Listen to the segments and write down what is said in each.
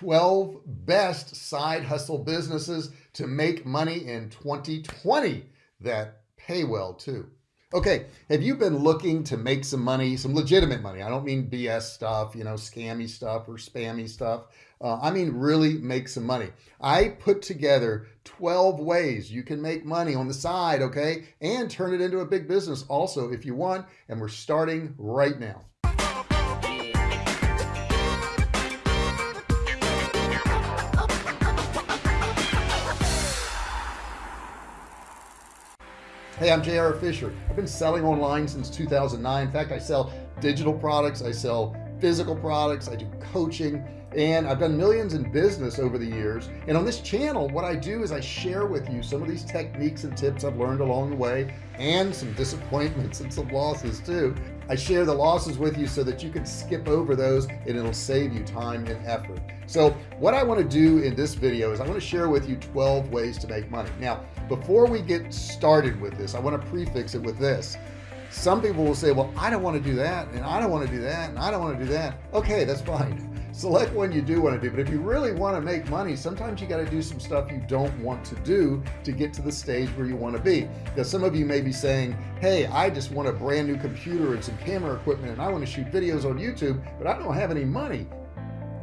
12 best side hustle businesses to make money in 2020 that pay well too. Okay have you been looking to make some money some legitimate money? I don't mean BS stuff you know scammy stuff or spammy stuff. Uh, I mean really make some money. I put together 12 ways you can make money on the side okay? And turn it into a big business also if you want and we're starting right now Hey, I'm JR Fisher. I've been selling online since 2009. In fact, I sell digital products. I sell physical products. I do coaching and I've done millions in business over the years. And on this channel, what I do is I share with you some of these techniques and tips I've learned along the way and some disappointments and some losses too. I share the losses with you so that you can skip over those and it'll save you time and effort. So what I want to do in this video is I want to share with you 12 ways to make money. Now, before we get started with this I want to prefix it with this. Some people will say well I don't want to do that and I don't want to do that and I don't want to do that. Okay that's fine. Select one you do want to do but if you really want to make money sometimes you got to do some stuff you don't want to do to get to the stage where you want to be. Because some of you may be saying hey I just want a brand new computer and some camera equipment and I want to shoot videos on YouTube but I don't have any money.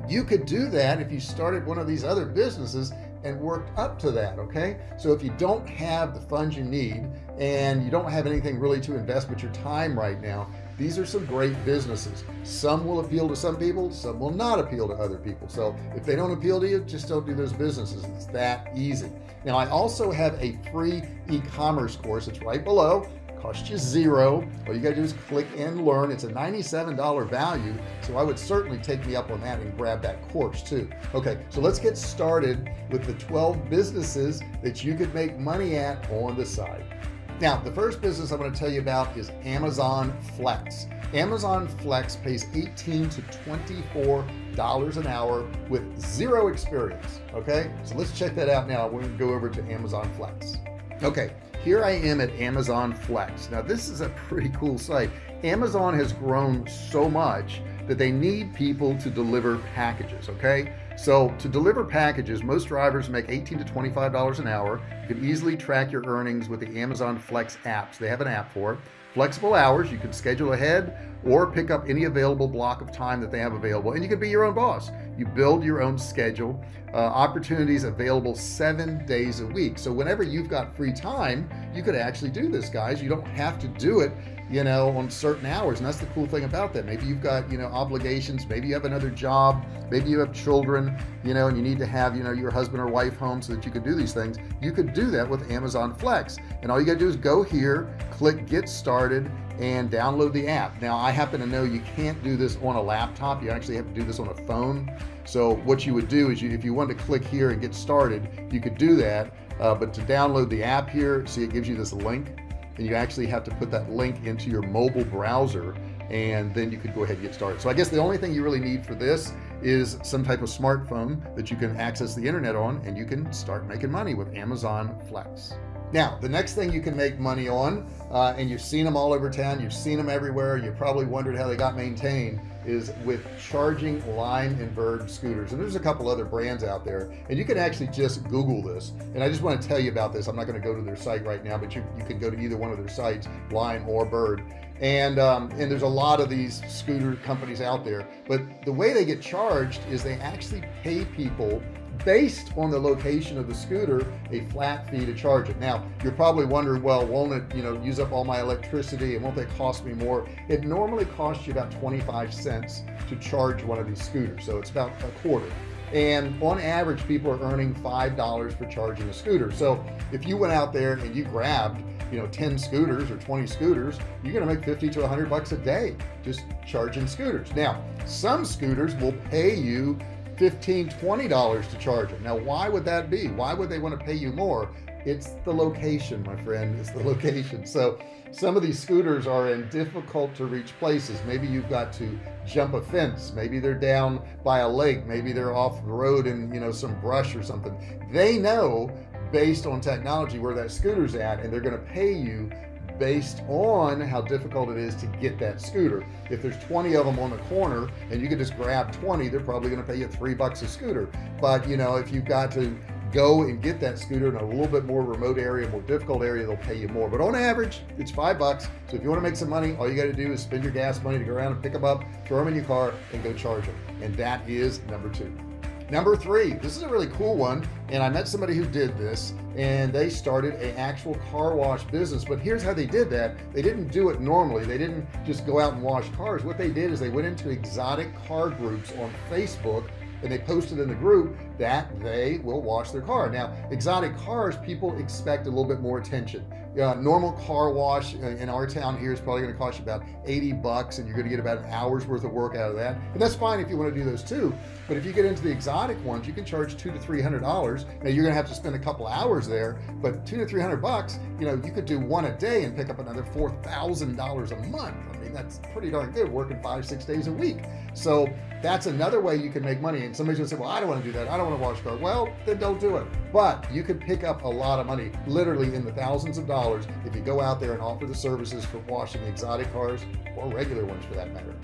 You could do that if you started one of these other businesses and worked up to that okay? So if you don't have the funds you need and you don't have anything really to invest but your time right now these are some great businesses. Some will appeal to some people some will not appeal to other people. So if they don't appeal to you just don't do those businesses. It's that easy. Now I also have a free e-commerce course. It's right below cost you zero. All you gotta do is click and learn. It's a $97 value so I would certainly take me up on that and grab that course too. Okay so let's get started with the 12 businesses that you could make money at on the side. Now the first business I'm going to tell you about is Amazon Flex. Amazon Flex pays 18 to 24 dollars an hour with zero experience okay? So let's check that out now. We're to go over to Amazon Flex. Okay here I am at Amazon Flex. Now this is a pretty cool site. Amazon has grown so much that they need people to deliver packages okay? So to deliver packages most drivers make 18 to 25 dollars an hour. You can easily track your earnings with the Amazon Flex apps they have an app for. It flexible hours you can schedule ahead or pick up any available block of time that they have available. And you can be your own boss. You build your own schedule. Uh, opportunities available seven days a week. So whenever you've got free time you could actually do this guys. You don't have to do it you know on certain hours. And that's the cool thing about that. Maybe you've got you know obligations. Maybe you have another job. Maybe you have children you know and you need to have you know your husband or wife home so that you could do these things. You could do that with Amazon Flex. And all you gotta do is go here click get started and download the app. Now I happen to know you can't do this on a laptop. You actually have to do this on a phone. So what you would do is you, if you want to click here and get started you could do that uh, but to download the app here see it gives you this link and you actually have to put that link into your mobile browser and then you could go ahead and get started. So I guess the only thing you really need for this is some type of smartphone that you can access the internet on and you can start making money with Amazon Flex now the next thing you can make money on uh, and you've seen them all over town you've seen them everywhere you probably wondered how they got maintained is with charging Lime and Bird scooters. And there's a couple other brands out there and you can actually just google this. And I just want to tell you about this. I'm not going to go to their site right now but you, you can go to either one of their sites Lime or Bird and um, and there's a lot of these scooter companies out there. But the way they get charged is they actually pay people based on the location of the scooter a flat fee to charge it. Now you're probably wondering well won't it you know use up all my electricity and won't they cost me more? It normally costs you about 25 cents to charge one of these scooters so it's about a quarter. And on average people are earning five dollars for charging a scooter. So if you went out there and you grabbed you know 10 scooters or 20 scooters you're gonna make 50 to 100 bucks a day just charging scooters. Now some scooters will pay you 15 20 dollars to charge it now why would that be? Why would they want to pay you more? It's the location my friend it's the location. So some of these scooters are in difficult to reach places. Maybe you've got to jump a fence. Maybe they're down by a lake. Maybe they're off the road in you know some brush or something. They know based on technology where that scooter's at and they're going to pay you based on how difficult it is to get that scooter. If there's 20 of them on the corner and you can just grab 20 they're probably going to pay you three bucks a scooter. But you know if you've got to go and get that scooter in a little bit more remote area more difficult area they'll pay you more. But on average it's five bucks. So if you want to make some money all you got to do is spend your gas money to go around and pick them up throw them in your car and go charge them and that is number two number three this is a really cool one and I met somebody who did this and they started an actual car wash business. But here's how they did that. They didn't do it normally. They didn't just go out and wash cars. What they did is they went into exotic car groups on Facebook and they posted in the group that they will wash their car. Now exotic cars people expect a little bit more attention. Uh, normal car wash in our town here is probably going to cost you about 80 bucks and you're going to get about an hour's worth of work out of that. And that's fine if you want to do those too but if you get into the exotic ones you can charge two to three hundred dollars. Now you're gonna have to spend a couple hours there but two to three hundred bucks you know you could do one a day and pick up another four thousand dollars a month that's pretty darn good working five six days a week. So that's another way you can make money. And somebody's gonna say well I don't want to do that. I don't want to wash car well then don't do it. But you could pick up a lot of money literally in the thousands of dollars if you go out there and offer the services for washing exotic cars or regular ones for that matter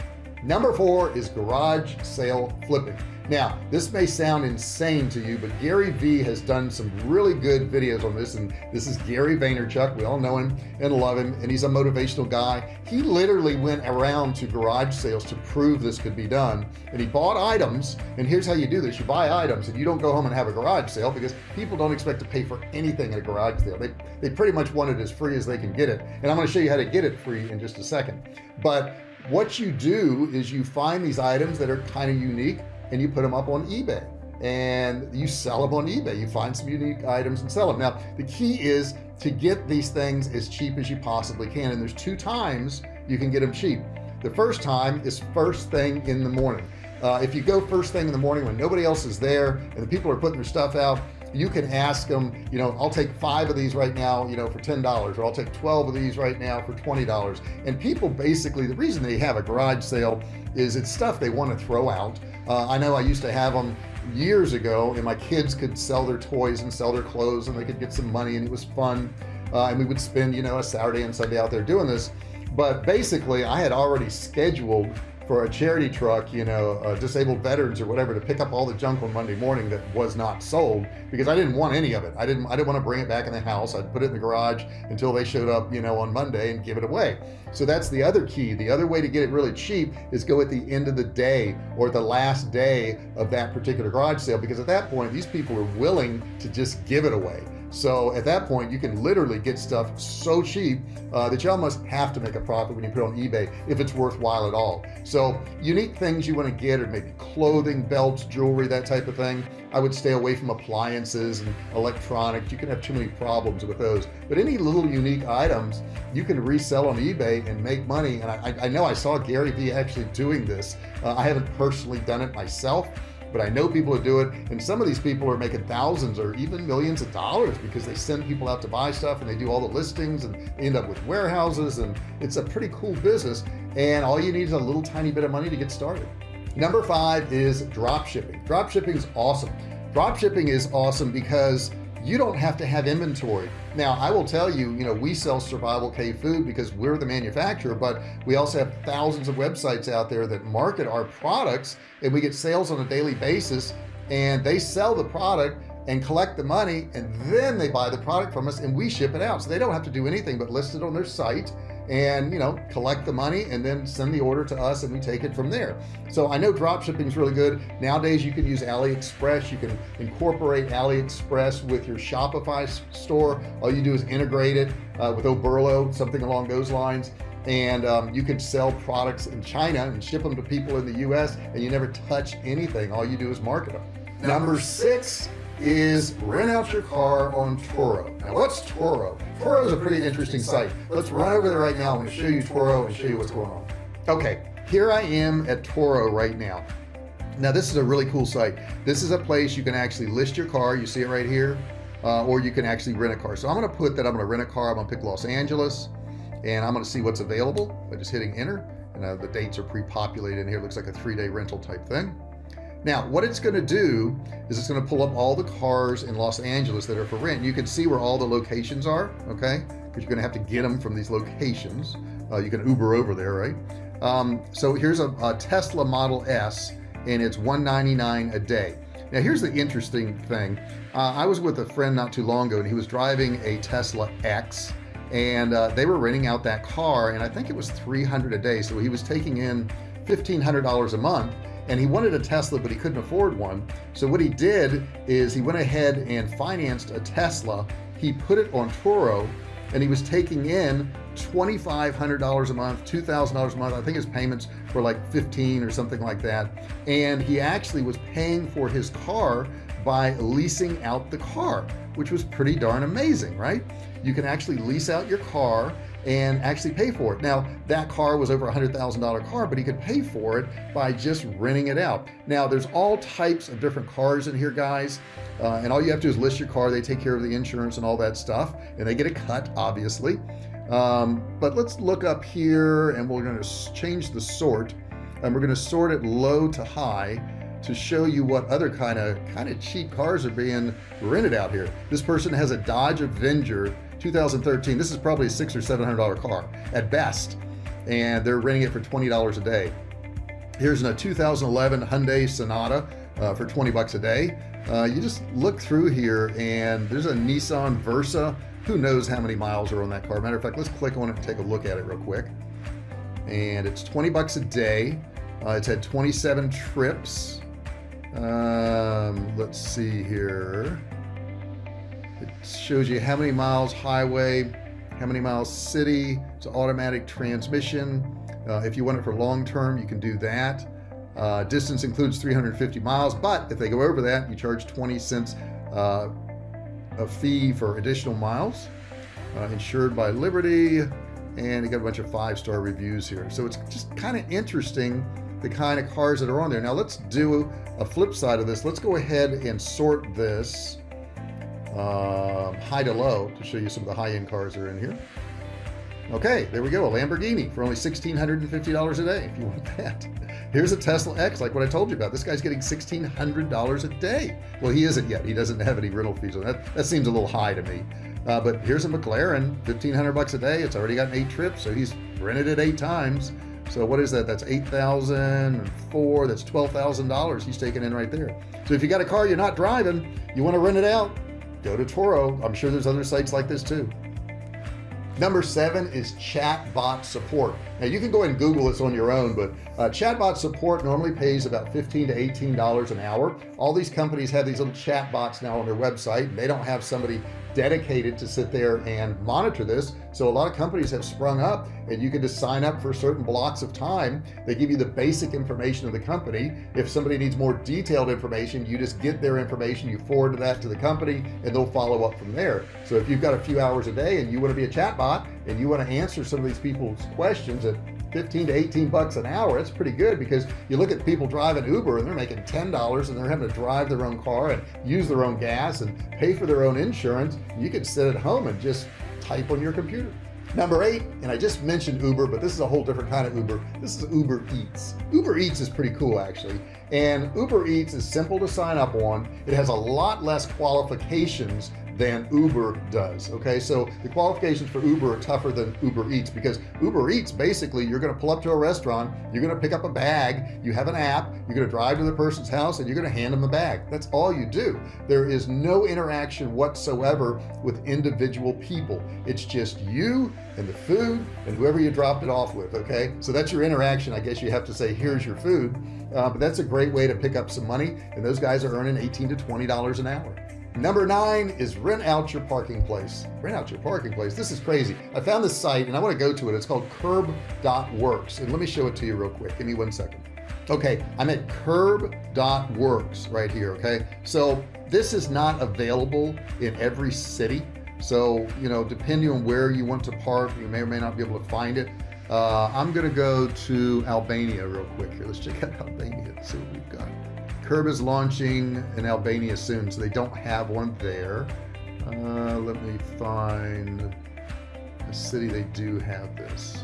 number four is garage sale flipping. Now this may sound insane to you but Gary Vee has done some really good videos on this and this is Gary Vaynerchuk. We all know him and love him and he's a motivational guy. He literally went around to garage sales to prove this could be done and he bought items and here's how you do this. You buy items and you don't go home and have a garage sale because people don't expect to pay for anything at a garage sale. They they pretty much want it as free as they can get it and I'm going to show you how to get it free in just a second. But what you do is you find these items that are kind of unique and you put them up on eBay. And you sell them on eBay. You find some unique items and sell them now the key is to get these things as cheap as you possibly can. And there's two times you can get them cheap. The first time is first thing in the morning. Uh, if you go first thing in the morning when nobody else is there and the people are putting their stuff out you can ask them you know I'll take five of these right now you know for ten dollars or I'll take 12 of these right now for twenty dollars. And people basically the reason they have a garage sale is it's stuff they want to throw out. Uh, I know I used to have them years ago and my kids could sell their toys and sell their clothes and they could get some money and it was fun. Uh, and we would spend you know a Saturday and Sunday out there doing this. But basically I had already scheduled for a charity truck you know uh, disabled veterans or whatever to pick up all the junk on Monday morning that was not sold because I didn't want any of it. I didn't I didn't want to bring it back in the house. I'd put it in the garage until they showed up you know on Monday and give it away. So that's the other key. The other way to get it really cheap is go at the end of the day or the last day of that particular garage sale because at that point these people are willing to just give it away so at that point you can literally get stuff so cheap uh, that you almost have to make a profit when you put on eBay if it's worthwhile at all. So unique things you want to get are maybe clothing belts jewelry that type of thing. I would stay away from appliances and electronics. You can have too many problems with those. But any little unique items you can resell on eBay and make money. And I, I know I saw Gary Vee actually doing this. Uh, I haven't personally done it myself but I know people who do it and some of these people are making thousands or even millions of dollars because they send people out to buy stuff and they do all the listings and end up with warehouses and it's a pretty cool business and all you need is a little tiny bit of money to get started. Number five is drop shipping. Drop shipping is awesome. Drop shipping is awesome because you don't have to have inventory. Now I will tell you you know we sell survival cave food because we're the manufacturer but we also have thousands of websites out there that market our products and we get sales on a daily basis and they sell the product and collect the money and then they buy the product from us and we ship it out. So they don't have to do anything but list it on their site and you know collect the money and then send the order to us and we take it from there. So I know drop shipping is really good. Nowadays you can use AliExpress. You can incorporate AliExpress with your Shopify store. All you do is integrate it uh, with Oberlo something along those lines. And um, you can sell products in China and ship them to people in the US and you never touch anything. All you do is market them number six is rent out your car on Turo. now what's Turo? Turo is a pretty interesting site. Let's run over there right now. I'm to show you Turo and show you what's going on. Okay here I am at Turo right now. Now this is a really cool site. This is a place you can actually list your car. You see it right here? Uh, or you can actually rent a car. So I'm gonna put that I'm gonna rent a car. I'm gonna pick Los Angeles and I'm gonna see what's available by just hitting enter. And uh, the dates are pre-populated in here. It looks like a three-day rental type thing now what it's going to do is it's going to pull up all the cars in Los Angeles that are for rent. You can see where all the locations are okay? Because you're gonna have to get them from these locations. Uh, you can Uber over there right? Um, so here's a, a Tesla Model S and it's 199 a day. Now here's the interesting thing. Uh, I was with a friend not too long ago and he was driving a Tesla X and uh, they were renting out that car and I think it was 300 a day. So he was taking in $1,500 a month and he wanted a Tesla but he couldn't afford one. So what he did is he went ahead and financed a Tesla. He put it on Turo and he was taking in $2,500 a month $2,000 a month. I think his payments were like 15 or something like that. And he actually was paying for his car by leasing out the car which was pretty darn amazing right? You can actually lease out your car and actually pay for it. Now that car was over a hundred thousand dollar car but he could pay for it by just renting it out. Now there's all types of different cars in here guys uh, and all you have to do is list your car they take care of the insurance and all that stuff and they get a cut obviously. Um, but let's look up here and we're going to change the sort and we're going to sort it low to high to show you what other kind of kind of cheap cars are being rented out here. This person has a Dodge Avenger 2013 this is probably a six or seven hundred dollar car at best and they're renting it for $20 a day. Here's a 2011 Hyundai Sonata uh, for 20 bucks a day. Uh, you just look through here and there's a Nissan Versa. Who knows how many miles are on that car? Matter of fact let's click on it and take a look at it real quick. And it's 20 bucks a day. Uh, it's had 27 trips. Um, let's see here it shows you how many miles highway how many miles city. It's automatic transmission. Uh, if you want it for long-term you can do that. Uh, distance includes 350 miles but if they go over that you charge 20 cents uh, a fee for additional miles uh, insured by Liberty. And you got a bunch of five-star reviews here. So it's just kind of interesting the kind of cars that are on there. Now let's do a flip side of this. Let's go ahead and sort this um, high to low to show you some of the high-end cars that are in here. Okay there we go a Lamborghini for only $1,650 a day if you want that. Here's a Tesla X like what I told you about. This guy's getting $1,600 a day. Well he isn't yet. He doesn't have any rental fees on that. That seems a little high to me. Uh, but here's a McLaren 1500 bucks a day. It's already gotten eight trips so he's rented it eight times. So what is that? That's 8,004 that's $12,000 he's taking in right there. So if you got a car you're not driving you want to rent it out go to Turo. I'm sure there's other sites like this too. Number seven is chatbot support. Now you can go and google this on your own but uh, chatbot support normally pays about 15 to 18 dollars an hour. All these companies have these little chatbots now on their website. They don't have somebody dedicated to sit there and monitor this. So a lot of companies have sprung up and you can just sign up for certain blocks of time. They give you the basic information of the company. If somebody needs more detailed information you just get their information you forward that to the company and they'll follow up from there. So if you've got a few hours a day and you want to be a chatbot and you want to answer some of these people's questions at 15 to 18 bucks an hour. That's pretty good because you look at people driving Uber and they're making ten dollars and they're having to drive their own car and use their own gas and pay for their own insurance. You can sit at home and just type on your computer. Number eight and I just mentioned Uber but this is a whole different kind of Uber. This is Uber Eats. Uber Eats is pretty cool actually. And Uber Eats is simple to sign up on. It has a lot less qualifications than Uber does okay? So the qualifications for Uber are tougher than Uber Eats because Uber Eats basically you're gonna pull up to a restaurant you're gonna pick up a bag you have an app you're gonna drive to the person's house and you're gonna hand them a bag. That's all you do. There is no interaction whatsoever with individual people. It's just you and the food and whoever you dropped it off with okay? So that's your interaction. I guess you have to say here's your food. Uh, but that's a great way to pick up some money and those guys are earning 18 to 20 dollars an hour number nine is rent out your parking place. Rent out your parking place? This is crazy. I found this site and I want to go to it. It's called curb.works and let me show it to you real quick. Give me one second. Okay I'm at curb.works right here okay? So this is not available in every city. So you know depending on where you want to park you may or may not be able to find it. Uh, I'm gonna go to Albania real quick here. Let's check out Albania see what we've got Curb is launching in Albania soon so they don't have one there. Uh, let me find a city they do have this.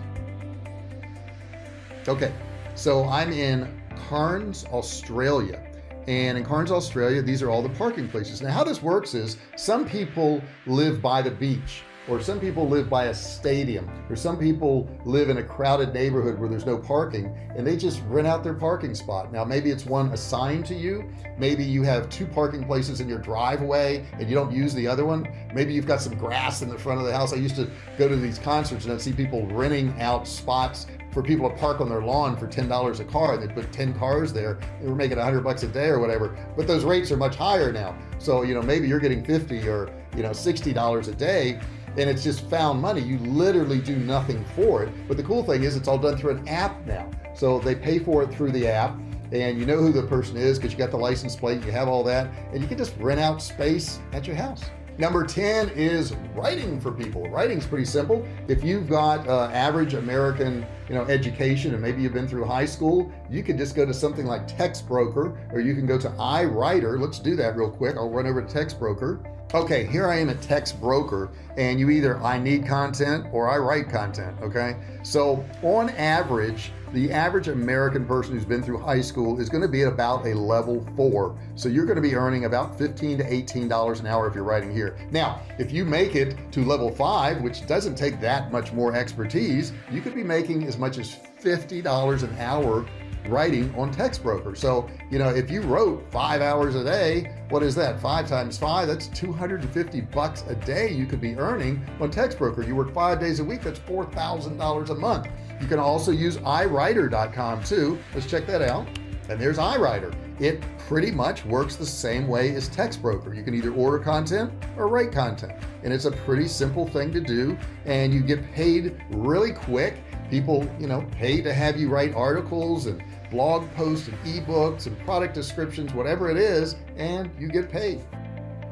Okay so I'm in Cairns Australia. And in Cairns Australia these are all the parking places. Now how this works is some people live by the beach or some people live by a stadium or some people live in a crowded neighborhood where there's no parking and they just rent out their parking spot. Now maybe it's one assigned to you. Maybe you have two parking places in your driveway and you don't use the other one. Maybe you've got some grass in the front of the house. I used to go to these concerts and I'd see people renting out spots for people to park on their lawn for $10 a car and they put 10 cars there. They were making a hundred bucks a day or whatever. But those rates are much higher now. So you know maybe you're getting 50 or you know $60 a day and it's just found money. You literally do nothing for it. But the cool thing is it's all done through an app now. So they pay for it through the app and you know who the person is because you got the license plate you have all that and you can just rent out space at your house. Number 10 is writing for people. Writing's pretty simple. If you've got uh, average American you know education and maybe you've been through high school you could just go to something like TextBroker or you can go to iWriter. Let's do that real quick. I'll run over to TextBroker okay here I am a TextBroker and you either I need content or I write content okay? So on average the average American person who's been through high school is going to be at about a level four. So you're going to be earning about 15 to 18 dollars an hour if you're writing here. Now if you make it to level five which doesn't take that much more expertise you could be making as much as $50 an hour writing on TextBroker so you know if you wrote five hours a day what is that? Five times five that's 250 bucks a day you could be earning on TextBroker you work five days a week that's four thousand dollars a month. You can also use iWriter.com too. Let's check that out. And there's iWriter. It pretty much works the same way as TextBroker you can either order content or write content. And it's a pretty simple thing to do and you get paid really quick people you know pay to have you write articles and blog posts and ebooks and product descriptions whatever it is and you get paid.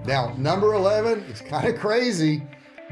Now number 11 it's kind of crazy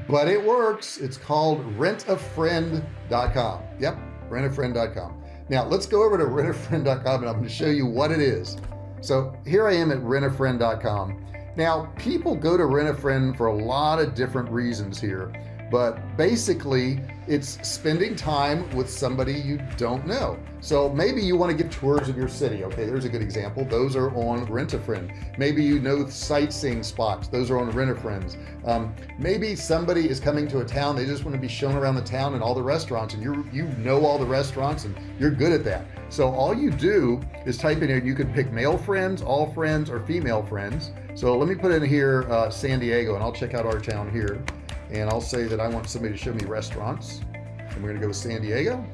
but it works. It's called rentafriend.com yep rentafriend.com now let's go over to rentafriend.com and I'm going to show you what it is. So here I am at rentafriend.com now people go to rentafriend for a lot of different reasons here but basically it's spending time with somebody you don't know. So maybe you want to give tours of your city okay? There's a good example. Those are on rent a friend. Maybe you know sightseeing spots. Those are on rent a friends. Um, maybe somebody is coming to a town they just want to be shown around the town and all the restaurants and you you know all the restaurants and you're good at that. So all you do is type in here you can pick male friends all friends or female friends. So let me put in here uh, San Diego and I'll check out our town here and I'll say that I want somebody to show me restaurants. And we're gonna go to San Diego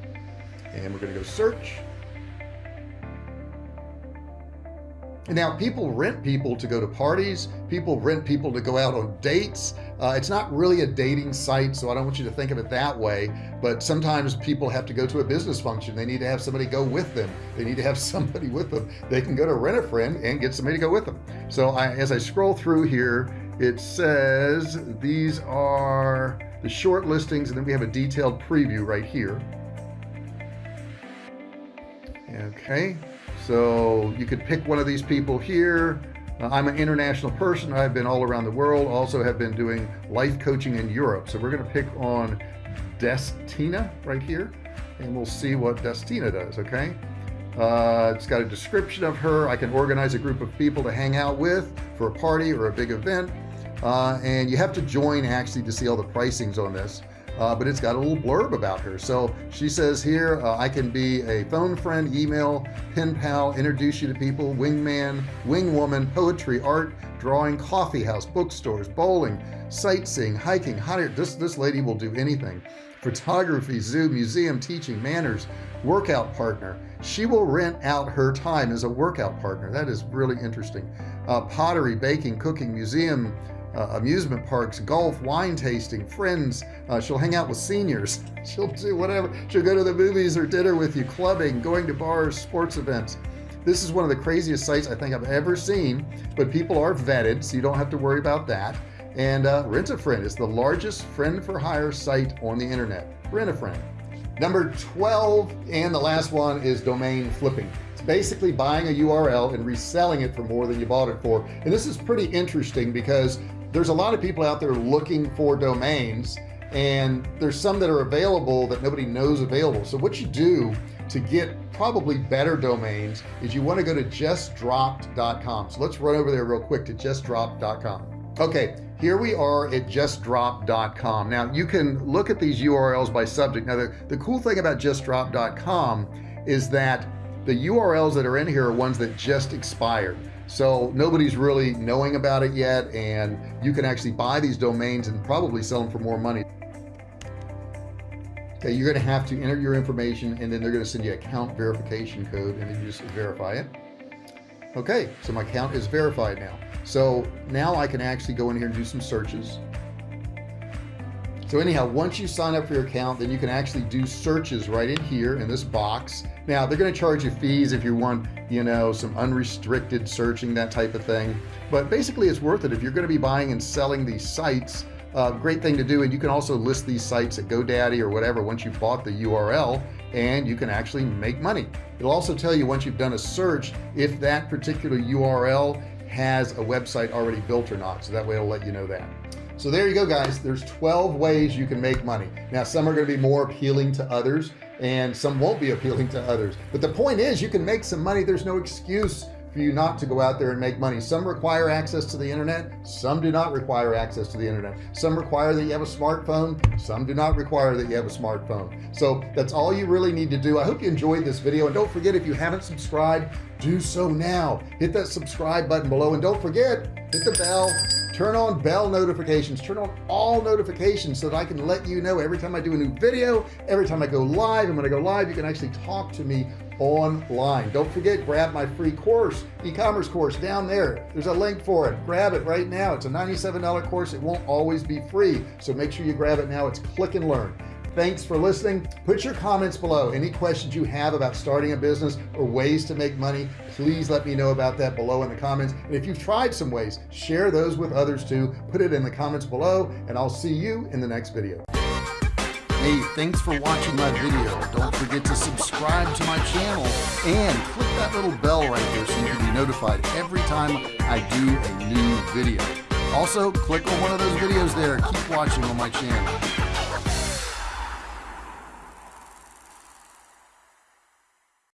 and we're gonna go search. And now people rent people to go to parties. People rent people to go out on dates. Uh, it's not really a dating site so I don't want you to think of it that way but sometimes people have to go to a business function. They need to have somebody go with them. They need to have somebody with them. They can go to rent a friend and get somebody to go with them. So I, as I scroll through here it says these are the short listings and then we have a detailed preview right here. Okay so you could pick one of these people here. Uh, I'm an international person. I've been all around the world. Also have been doing life coaching in Europe. So we're gonna pick on Destina right here and we'll see what Destina does okay? Uh, it's got a description of her. I can organize a group of people to hang out with for a party or a big event uh, and you have to join actually to see all the pricings on this uh, but it's got a little blurb about her. So she says here uh, I can be a phone friend email pen pal introduce you to people wingman wing woman poetry art drawing coffee house bookstores bowling sightseeing hiking hot air this this lady will do anything. Photography zoo museum teaching manners workout partner. She will rent out her time as a workout partner. That is really interesting. Uh, pottery baking cooking museum uh, amusement parks golf wine tasting friends. Uh, she'll hang out with seniors. She'll do whatever. She'll go to the movies or dinner with you clubbing going to bars sports events. This is one of the craziest sites I think I've ever seen but people are vetted so you don't have to worry about that. And uh, rent a friend is the largest friend for hire site on the internet. Rent a friend. Number 12 and the last one is domain flipping. It's basically buying a URL and reselling it for more than you bought it for. And this is pretty interesting because there's a lot of people out there looking for domains and there's some that are available that nobody knows available. So what you do to get probably better domains is you want to go to justdropped.com so let's run over there real quick to justdropped.com okay here we are at justdrop.com now you can look at these URLs by subject. Now the, the cool thing about justdrop.com is that the URLs that are in here are ones that just expired so nobody's really knowing about it yet and you can actually buy these domains and probably sell them for more money. Okay you're gonna have to enter your information and then they're gonna send you account verification code and then you just verify it. Okay so my account is verified now. So now I can actually go in here and do some searches so anyhow once you sign up for your account then you can actually do searches right in here in this box. Now they're going to charge you fees if you want you know some unrestricted searching that type of thing. But basically it's worth it. If you're going to be buying and selling these sites uh, great thing to do and you can also list these sites at GoDaddy or whatever once you've bought the URL and you can actually make money. It'll also tell you once you've done a search if that particular URL has a website already built or not so that way it'll let you know that so there you go guys. There's 12 ways you can make money. Now some are going to be more appealing to others and some won't be appealing to others. But the point is you can make some money. There's no excuse for you not to go out there and make money. Some require access to the internet. Some do not require access to the internet. Some require that you have a smartphone. Some do not require that you have a smartphone. So that's all you really need to do. I hope you enjoyed this video and don't forget if you haven't subscribed do so now. Hit that subscribe button below and don't forget hit the bell turn on bell notifications. Turn on all notifications so that I can let you know every time I do a new video every time I go live. And when I go live you can actually talk to me online. Don't forget grab my free course e-commerce course down there. There's a link for it. Grab it right now. It's a $97 course. It won't always be free. So make sure you grab it now. It's click and learn thanks for listening put your comments below any questions you have about starting a business or ways to make money please let me know about that below in the comments and if you've tried some ways share those with others too put it in the comments below and I'll see you in the next video Hey, thanks for watching my video. Don't forget to subscribe to my channel and click that little bell right there so you can be notified every time I do a new video. Also, click on one of those videos there. Keep watching on my channel.